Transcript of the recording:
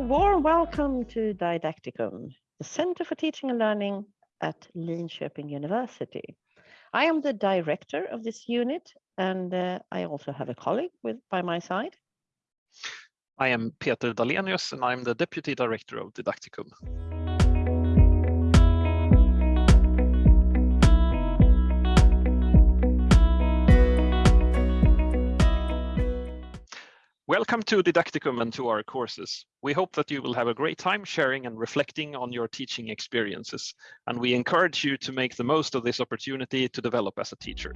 welcome to Didacticum, the Center for Teaching and Learning at Linköping University. I am the director of this unit and uh, I also have a colleague with by my side. I am Peter Dalenius and I'm the Deputy Director of Didacticum. Welcome to Didacticum and to our courses. We hope that you will have a great time sharing and reflecting on your teaching experiences, and we encourage you to make the most of this opportunity to develop as a teacher.